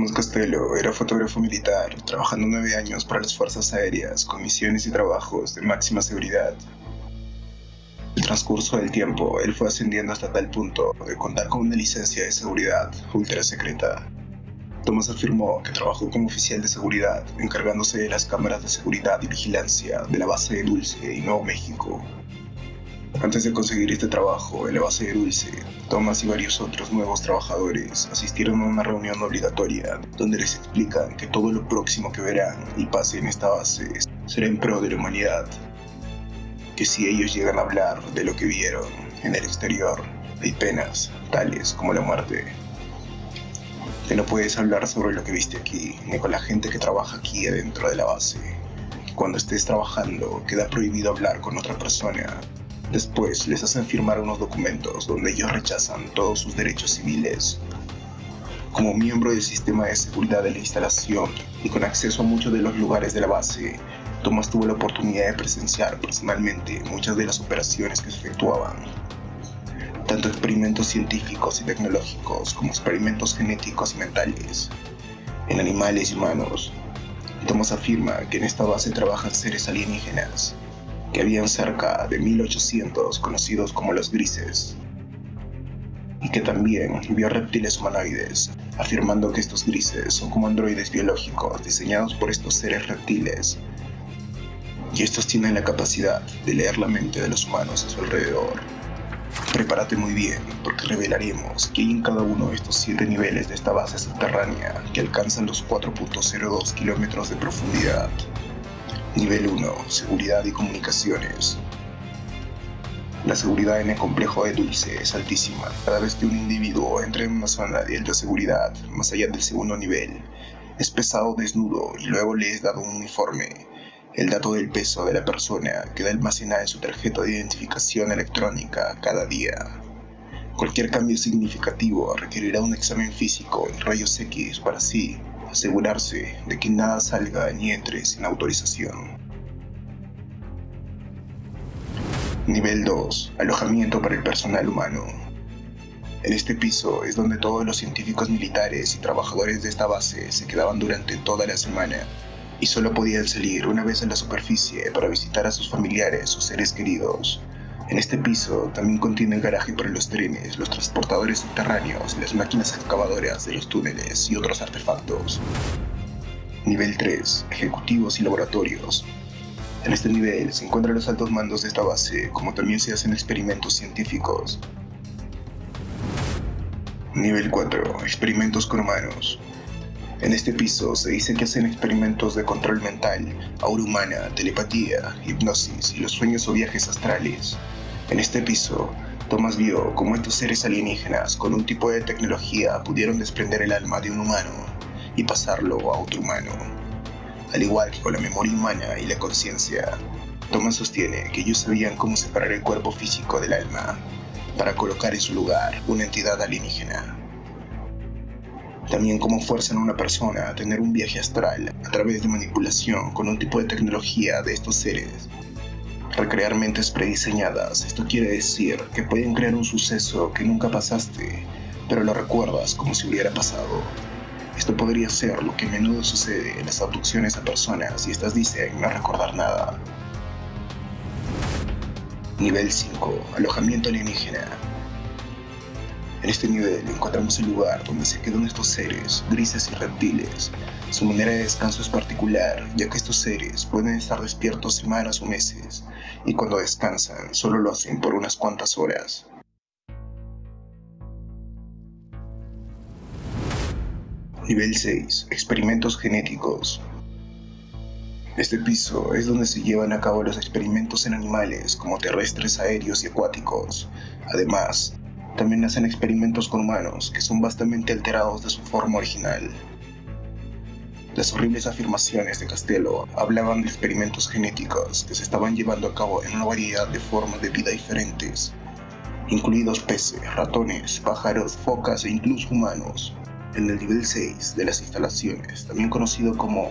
Tomás Castelo era fotógrafo militar, trabajando nueve años para las Fuerzas Aéreas con misiones y trabajos de máxima seguridad. El transcurso del tiempo, él fue ascendiendo hasta tal punto de contar con una licencia de seguridad ultra secreta. Tomás afirmó que trabajó como oficial de seguridad, encargándose de las cámaras de seguridad y vigilancia de la base de Dulce y Nuevo México, antes de conseguir este trabajo en la base de Dulce, Thomas y varios otros nuevos trabajadores asistieron a una reunión obligatoria donde les explican que todo lo próximo que verán y pase en esta base será en pro de la humanidad. Que si ellos llegan a hablar de lo que vieron en el exterior, hay penas tales como la muerte. Que no puedes hablar sobre lo que viste aquí, ni con la gente que trabaja aquí adentro de la base. Cuando estés trabajando, queda prohibido hablar con otra persona Después les hacen firmar unos documentos donde ellos rechazan todos sus derechos civiles. Como miembro del sistema de seguridad de la instalación y con acceso a muchos de los lugares de la base, Thomas tuvo la oportunidad de presenciar personalmente muchas de las operaciones que se efectuaban. Tanto experimentos científicos y tecnológicos como experimentos genéticos y mentales, en animales y humanos. Thomas afirma que en esta base trabajan seres alienígenas que habían cerca de 1800 conocidos como los grises, y que también vio reptiles humanoides, afirmando que estos grises son como androides biológicos diseñados por estos seres reptiles, y estos tienen la capacidad de leer la mente de los humanos a su alrededor. Prepárate muy bien, porque revelaremos que hay en cada uno de estos siete niveles de esta base subterránea que alcanzan los 4.02 kilómetros de profundidad. Nivel 1. Seguridad y comunicaciones. La seguridad en el complejo de Dulce es altísima. Cada vez que un individuo entra en una zona de alta seguridad, más allá del segundo nivel, es pesado desnudo y luego le es dado un uniforme. El dato del peso de la persona queda almacenada en su tarjeta de identificación electrónica cada día. Cualquier cambio significativo requerirá un examen físico y rayos X para sí asegurarse de que nada salga ni entre sin autorización. Nivel 2. Alojamiento para el personal humano. En este piso es donde todos los científicos militares y trabajadores de esta base se quedaban durante toda la semana y solo podían salir una vez a la superficie para visitar a sus familiares o seres queridos en este piso también contiene el garaje para los trenes, los transportadores subterráneos, las máquinas excavadoras de los túneles y otros artefactos. Nivel 3. Ejecutivos y laboratorios. En este nivel se encuentran los altos mandos de esta base, como también se hacen experimentos científicos. Nivel 4. Experimentos con humanos. En este piso se dice que hacen experimentos de control mental, aura humana, telepatía, hipnosis y los sueños o viajes astrales. En este piso, Thomas vio cómo estos seres alienígenas con un tipo de tecnología pudieron desprender el alma de un humano y pasarlo a otro humano. Al igual que con la memoria humana y la conciencia, Thomas sostiene que ellos sabían cómo separar el cuerpo físico del alma para colocar en su lugar una entidad alienígena. También cómo fuerzan a una persona a tener un viaje astral a través de manipulación con un tipo de tecnología de estos seres recrear mentes prediseñadas. Esto quiere decir que pueden crear un suceso que nunca pasaste, pero lo recuerdas como si hubiera pasado. Esto podría ser lo que a menudo sucede en las abducciones a personas y estas dicen no recordar nada. Nivel 5. Alojamiento alienígena. En este nivel encontramos el lugar donde se quedan estos seres, grises y reptiles. Su manera de descanso es particular, ya que estos seres pueden estar despiertos semanas o meses, y cuando descansan solo lo hacen por unas cuantas horas. Nivel 6. Experimentos genéticos. Este piso es donde se llevan a cabo los experimentos en animales como terrestres, aéreos y acuáticos. Además, también hacen experimentos con humanos que son bastante alterados de su forma original. Las horribles afirmaciones de Castello hablaban de experimentos genéticos que se estaban llevando a cabo en una variedad de formas de vida diferentes, incluidos peces, ratones, pájaros, focas e incluso humanos. En el nivel 6 de las instalaciones, también conocido como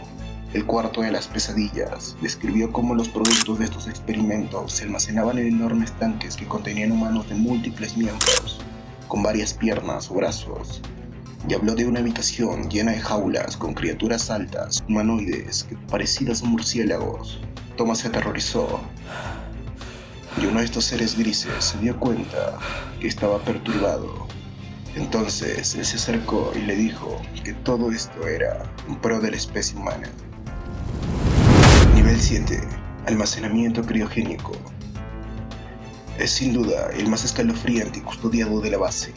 el cuarto de las pesadillas, describió cómo los productos de estos experimentos se almacenaban en enormes tanques que contenían humanos de múltiples miembros, con varias piernas o brazos, y habló de una habitación llena de jaulas con criaturas altas, humanoides, parecidas a murciélagos. Thomas se aterrorizó y uno de estos seres grises se dio cuenta que estaba perturbado. Entonces él se acercó y le dijo que todo esto era un pro de la especie humana. Nivel 7. Almacenamiento criogénico. Es sin duda el más escalofriante y custodiado de la base.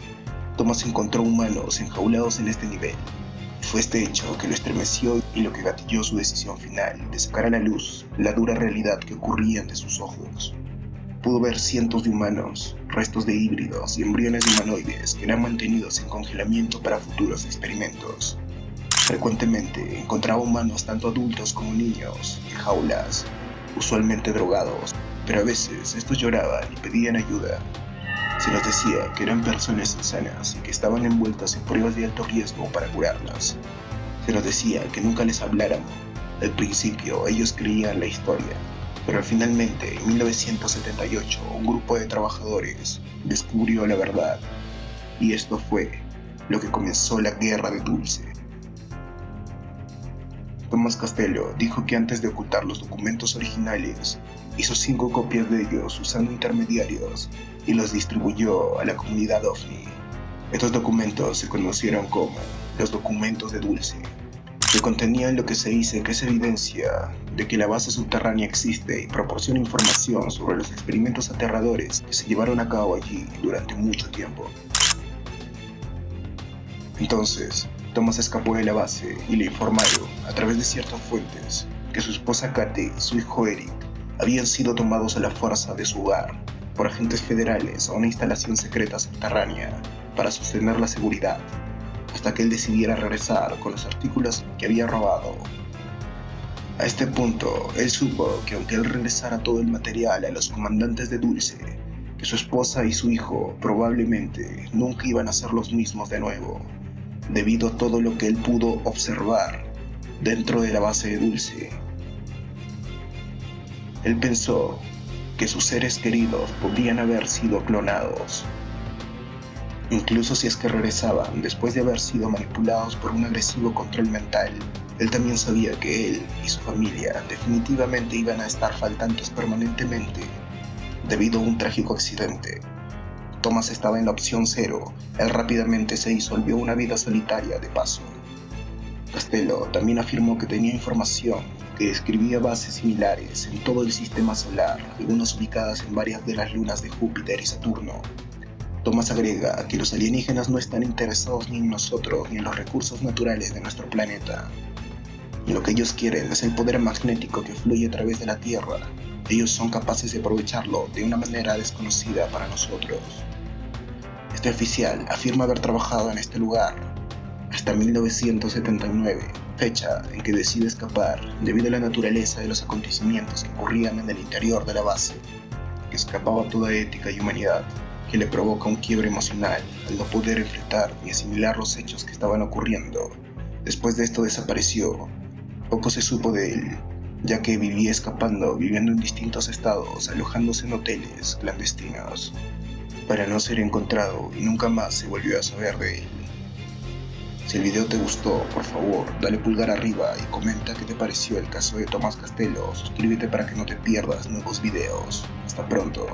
Thomas encontró humanos enjaulados en este nivel. Fue este hecho que lo estremeció y lo que gatilló su decisión final de sacar a la luz la dura realidad que ocurría ante sus ojos pudo ver cientos de humanos, restos de híbridos y embriones humanoides que eran mantenidos en congelamiento para futuros experimentos. Frecuentemente encontraba humanos tanto adultos como niños en jaulas, usualmente drogados, pero a veces estos lloraban y pedían ayuda. Se nos decía que eran personas insanas y que estaban envueltas en pruebas de alto riesgo para curarlas. Se nos decía que nunca les habláramos. Al principio ellos creían la historia, pero finalmente, en 1978, un grupo de trabajadores descubrió la verdad, y esto fue lo que comenzó la guerra de Dulce. Thomas Castello dijo que antes de ocultar los documentos originales, hizo cinco copias de ellos usando intermediarios y los distribuyó a la comunidad OVNI. Estos documentos se conocieron como los documentos de Dulce que contenían lo que se dice que es evidencia de que la base subterránea existe y proporciona información sobre los experimentos aterradores que se llevaron a cabo allí durante mucho tiempo. Entonces, Thomas escapó de la base y le informaron, a través de ciertas fuentes, que su esposa Kate y su hijo Eric habían sido tomados a la fuerza de su hogar por agentes federales a una instalación secreta subterránea para sostener la seguridad hasta que él decidiera regresar con los artículos que había robado. A este punto, él supo que aunque él regresara todo el material a los comandantes de Dulce, que su esposa y su hijo probablemente nunca iban a ser los mismos de nuevo, debido a todo lo que él pudo observar dentro de la base de Dulce. Él pensó que sus seres queridos podían haber sido clonados incluso si es que regresaban después de haber sido manipulados por un agresivo control mental. Él también sabía que él y su familia definitivamente iban a estar faltantes permanentemente debido a un trágico accidente. Thomas estaba en la opción cero, él rápidamente se disolvió una vida solitaria de paso. Castello también afirmó que tenía información que describía bases similares en todo el sistema solar, algunas ubicadas en varias de las lunas de Júpiter y Saturno, Thomas agrega que los alienígenas no están interesados ni en nosotros ni en los recursos naturales de nuestro planeta. lo que ellos quieren es el poder magnético que fluye a través de la Tierra. Ellos son capaces de aprovecharlo de una manera desconocida para nosotros. Este oficial afirma haber trabajado en este lugar hasta 1979, fecha en que decide escapar debido a la naturaleza de los acontecimientos que ocurrían en el interior de la base, que escapaba toda ética y humanidad que le provoca un quiebre emocional al no poder enfrentar ni asimilar los hechos que estaban ocurriendo. Después de esto desapareció. Poco se supo de él, ya que vivía escapando, viviendo en distintos estados, alojándose en hoteles clandestinos, para no ser encontrado y nunca más se volvió a saber de él. Si el video te gustó, por favor, dale pulgar arriba y comenta qué te pareció el caso de Tomás Castelo. Suscríbete para que no te pierdas nuevos videos. Hasta pronto.